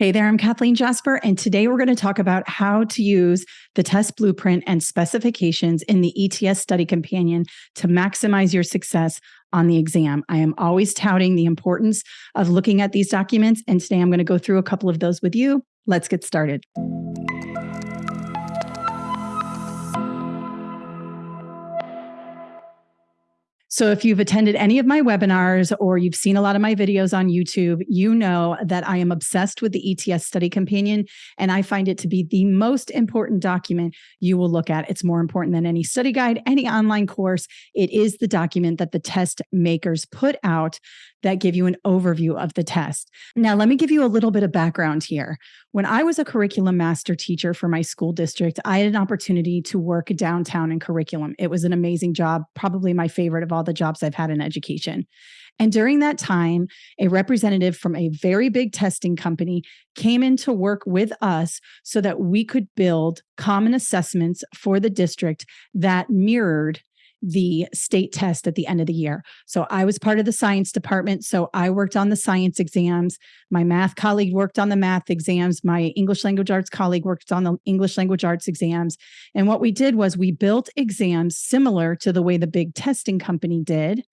Hey there, I'm Kathleen Jasper, and today we're going to talk about how to use the test blueprint and specifications in the ETS study companion to maximize your success on the exam. I am always touting the importance of looking at these documents, and today I'm going to go through a couple of those with you. Let's get started. So, if you've attended any of my webinars or you've seen a lot of my videos on YouTube, you know that I am obsessed with the ETS Study Companion, and I find it to be the most important document you will look at. It's more important than any study guide, any online course. It is the document that the test makers put out that give you an overview of the test. Now, let me give you a little bit of background here. When I was a curriculum master teacher for my school district, I had an opportunity to work downtown in curriculum. It was an amazing job, probably my favorite of all the jobs I've had in education. And during that time, a representative from a very big testing company came in to work with us so that we could build common assessments for the district that mirrored the state test at the end of the year. So I was part of the science department. So I worked on the science exams. My math colleague worked on the math exams. My English language arts colleague worked on the English language arts exams. And what we did was we built exams similar to the way the big testing company did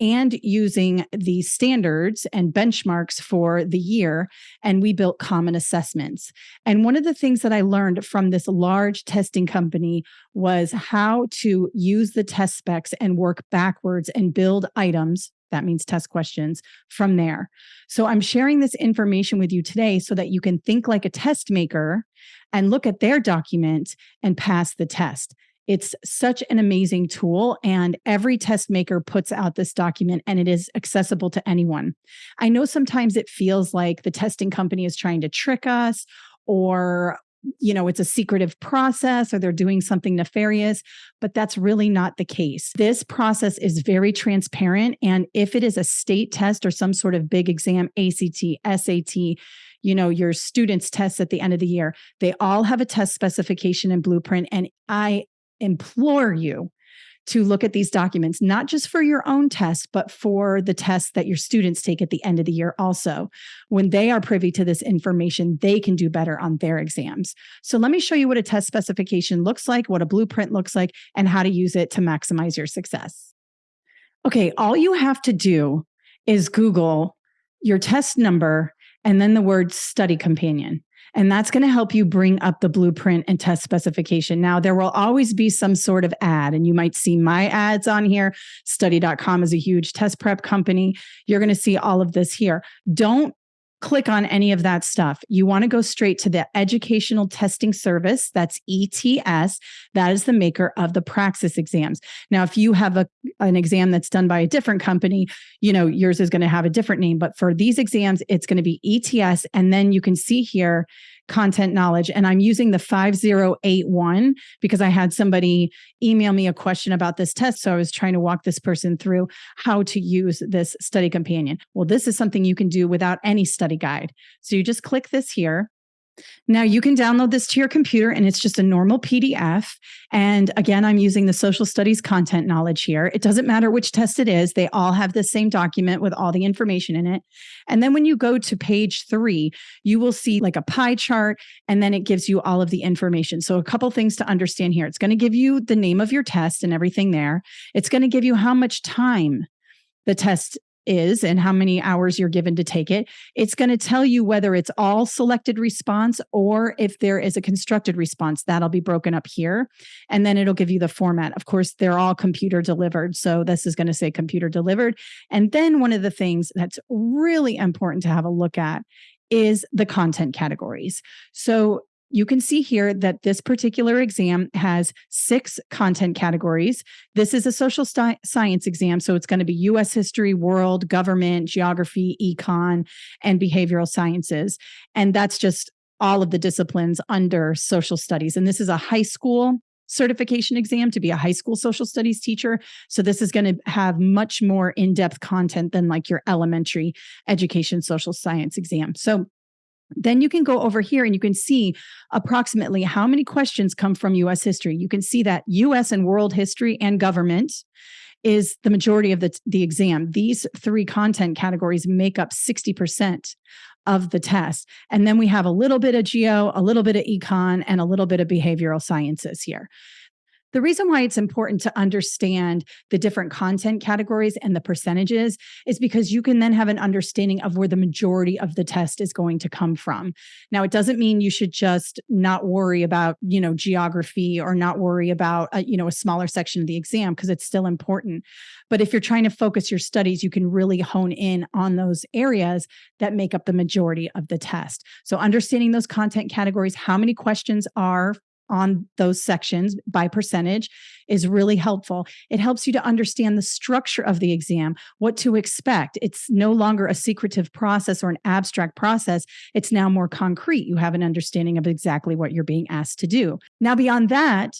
and using the standards and benchmarks for the year. And we built common assessments. And one of the things that I learned from this large testing company was how to use the test specs and work backwards and build items. That means test questions from there. So I'm sharing this information with you today so that you can think like a test maker and look at their document and pass the test. It's such an amazing tool, and every test maker puts out this document and it is accessible to anyone. I know sometimes it feels like the testing company is trying to trick us or you know it's a secretive process or they're doing something nefarious but that's really not the case this process is very transparent and if it is a state test or some sort of big exam ACT SAT you know your students tests at the end of the year they all have a test specification and blueprint and i implore you to look at these documents, not just for your own test, but for the tests that your students take at the end of the year also. When they are privy to this information, they can do better on their exams. So let me show you what a test specification looks like, what a blueprint looks like, and how to use it to maximize your success. Okay, all you have to do is Google your test number and then the word study companion. And that's going to help you bring up the blueprint and test specification. Now, there will always be some sort of ad, and you might see my ads on here. Study.com is a huge test prep company. You're going to see all of this here. Don't click on any of that stuff. You want to go straight to the Educational Testing Service. That's ETS. That is the maker of the Praxis exams. Now, if you have a, an exam that's done by a different company, you know, yours is going to have a different name. But for these exams, it's going to be ETS. And then you can see here content knowledge. And I'm using the 5081 because I had somebody email me a question about this test. So I was trying to walk this person through how to use this study companion. Well, this is something you can do without any study guide. So you just click this here. Now you can download this to your computer and it's just a normal PDF. And again, I'm using the social studies content knowledge here. It doesn't matter which test it is, they all have the same document with all the information in it. And then when you go to page three, you will see like a pie chart and then it gives you all of the information. So, a couple things to understand here it's going to give you the name of your test and everything there, it's going to give you how much time the test is and how many hours you're given to take it. It's going to tell you whether it's all selected response or if there is a constructed response. That'll be broken up here. And then it'll give you the format. Of course, they're all computer delivered. So this is going to say computer delivered. And then one of the things that's really important to have a look at is the content categories. So you can see here that this particular exam has six content categories. This is a social science exam, so it's going to be US history, world, government, geography, econ, and behavioral sciences. And that's just all of the disciplines under social studies. And this is a high school certification exam to be a high school social studies teacher. So this is going to have much more in-depth content than like your elementary education social science exam. So then you can go over here and you can see approximately how many questions come from US history. You can see that US and world history and government is the majority of the, the exam. These three content categories make up 60% of the test. And then we have a little bit of geo, a little bit of econ, and a little bit of behavioral sciences here. The reason why it's important to understand the different content categories and the percentages is because you can then have an understanding of where the majority of the test is going to come from. Now, it doesn't mean you should just not worry about, you know, geography or not worry about, a, you know, a smaller section of the exam because it's still important. But if you're trying to focus your studies, you can really hone in on those areas that make up the majority of the test. So understanding those content categories, how many questions are on those sections by percentage is really helpful. It helps you to understand the structure of the exam, what to expect. It's no longer a secretive process or an abstract process. It's now more concrete. You have an understanding of exactly what you're being asked to do. Now, beyond that,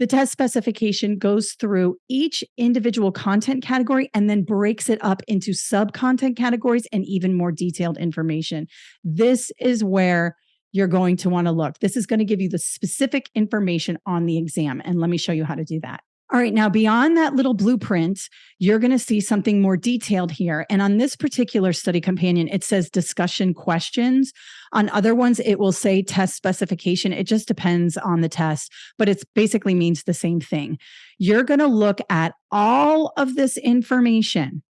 the test specification goes through each individual content category and then breaks it up into sub content categories and even more detailed information. This is where you're going to want to look. This is going to give you the specific information on the exam. And let me show you how to do that. All right, now beyond that little blueprint, you're going to see something more detailed here. And on this particular study companion, it says discussion questions. On other ones, it will say test specification. It just depends on the test, but it basically means the same thing. You're going to look at all of this information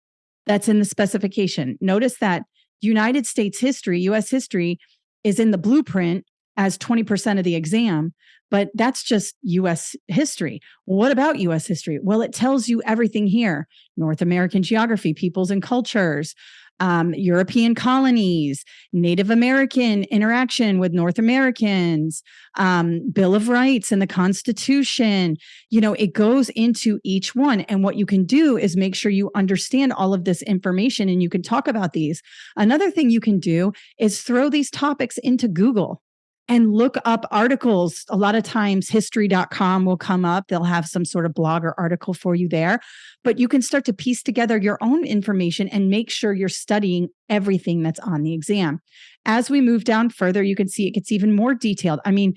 that's in the specification. Notice that United States history, US history, is in the blueprint as 20% of the exam, but that's just US history. What about US history? Well, it tells you everything here North American geography, peoples and cultures, um, European colonies, Native American interaction with North Americans, um, Bill of Rights and the Constitution. You know, it goes into each one. And what you can do is make sure you understand all of this information and you can talk about these. Another thing you can do is throw these topics into Google and look up articles. A lot of times, history.com will come up. They'll have some sort of blog or article for you there. But you can start to piece together your own information and make sure you're studying everything that's on the exam. As we move down further, you can see it gets even more detailed. I mean,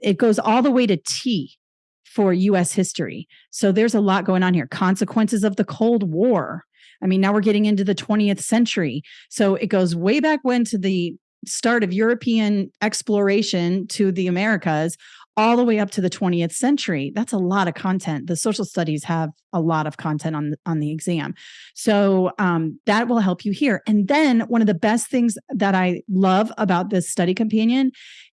it goes all the way to T for US history. So there's a lot going on here. Consequences of the Cold War. I mean, now we're getting into the 20th century. So it goes way back when to the start of European exploration to the Americas all the way up to the 20th century. That's a lot of content. The social studies have a lot of content on, on the exam. So um, that will help you here. And then one of the best things that I love about this study companion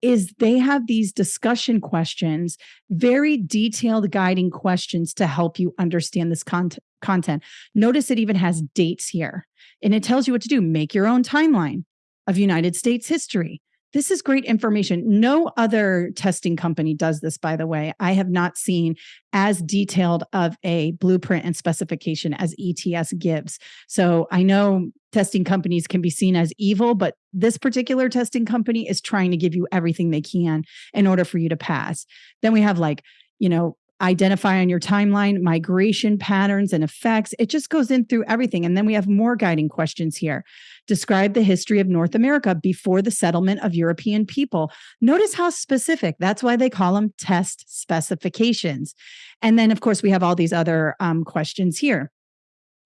is they have these discussion questions, very detailed guiding questions to help you understand this content content. Notice it even has dates here and it tells you what to do. Make your own timeline of United States history. This is great information. No other testing company does this, by the way. I have not seen as detailed of a blueprint and specification as ETS gives. So I know testing companies can be seen as evil, but this particular testing company is trying to give you everything they can in order for you to pass. Then we have like, you know, identify on your timeline migration patterns and effects. It just goes in through everything. And then we have more guiding questions here. Describe the history of North America before the settlement of European people. Notice how specific. That's why they call them test specifications. And then, of course, we have all these other um, questions here.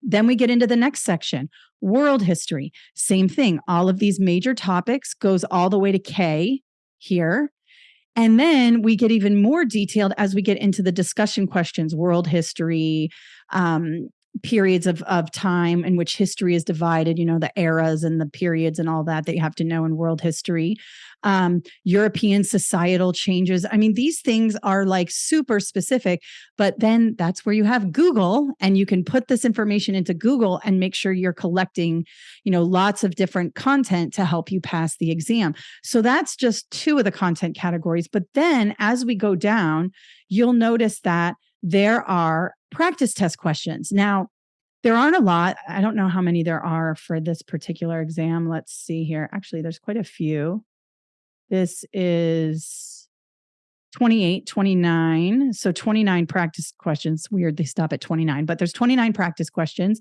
Then we get into the next section world history. Same thing. All of these major topics goes all the way to K here. And then we get even more detailed as we get into the discussion questions, world history, um, periods of, of time in which history is divided, you know, the eras and the periods and all that that you have to know in world history, um, European societal changes. I mean, these things are like super specific, but then that's where you have Google and you can put this information into Google and make sure you're collecting, you know, lots of different content to help you pass the exam. So that's just two of the content categories. But then as we go down, you'll notice that there are practice test questions. Now, there aren't a lot. I don't know how many there are for this particular exam. Let's see here. Actually, there's quite a few. This is 28, 29. So 29 practice questions. Weird, they stop at 29, but there's 29 practice questions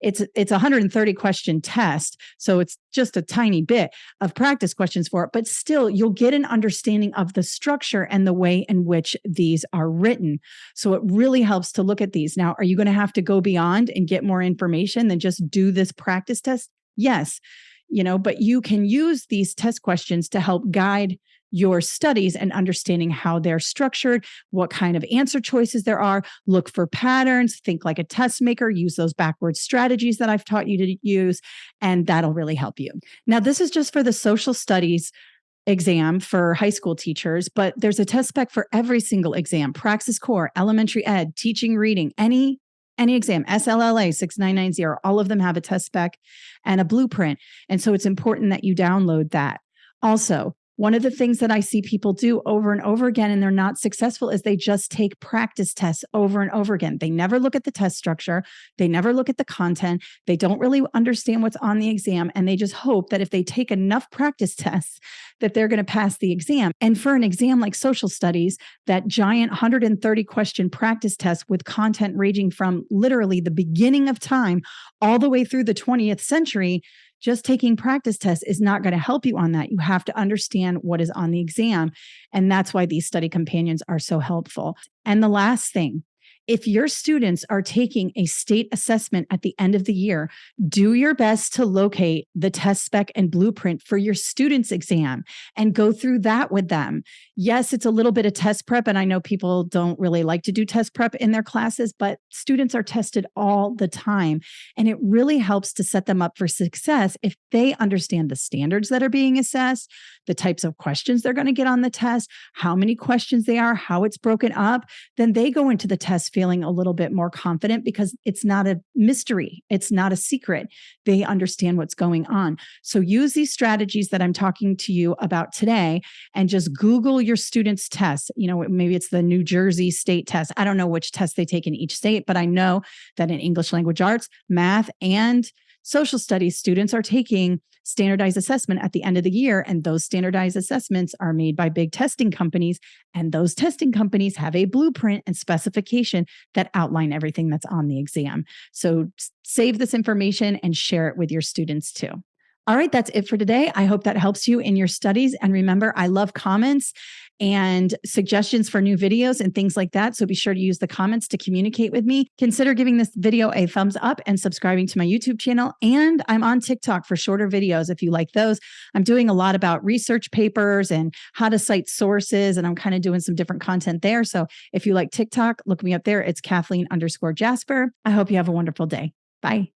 it's it's a 130 question test so it's just a tiny bit of practice questions for it but still you'll get an understanding of the structure and the way in which these are written. So it really helps to look at these. Now are you going to have to go beyond and get more information than just do this practice test? Yes you know, but you can use these test questions to help guide your studies and understanding how they're structured, what kind of answer choices there are, look for patterns, think like a test maker, use those backwards strategies that I've taught you to use, and that'll really help you. Now, this is just for the social studies exam for high school teachers, but there's a test spec for every single exam Praxis Core, Elementary Ed, Teaching Reading, any any exam, SLLA 6990, all of them have a test spec and a blueprint. And so it's important that you download that. Also, one of the things that I see people do over and over again, and they're not successful, is they just take practice tests over and over again. They never look at the test structure, they never look at the content, they don't really understand what's on the exam, and they just hope that if they take enough practice tests, that they're going to pass the exam. And for an exam like social studies, that giant 130 question practice test with content ranging from literally the beginning of time all the way through the 20th century just taking practice tests is not going to help you on that. You have to understand what is on the exam. And that's why these study companions are so helpful. And the last thing if your students are taking a state assessment at the end of the year, do your best to locate the test spec and blueprint for your students' exam and go through that with them. Yes, it's a little bit of test prep, and I know people don't really like to do test prep in their classes, but students are tested all the time. And it really helps to set them up for success if they understand the standards that are being assessed, the types of questions they're going to get on the test, how many questions they are, how it's broken up. Then they go into the test feeling a little bit more confident because it's not a mystery, it's not a secret. They understand what's going on. So use these strategies that I'm talking to you about today and just Google your students' tests. You know, maybe it's the New Jersey state test. I don't know which test they take in each state, but I know that in English language arts, math, and social studies students are taking standardized assessment at the end of the year. And those standardized assessments are made by big testing companies. And those testing companies have a blueprint and specification that outline everything that's on the exam. So save this information and share it with your students too. All right, that's it for today. I hope that helps you in your studies. And remember, I love comments and suggestions for new videos and things like that. So be sure to use the comments to communicate with me. Consider giving this video a thumbs up and subscribing to my YouTube channel. And I'm on TikTok for shorter videos if you like those. I'm doing a lot about research papers and how to cite sources, and I'm kind of doing some different content there. So if you like TikTok, look me up there. It's Kathleen underscore Jasper. I hope you have a wonderful day. Bye.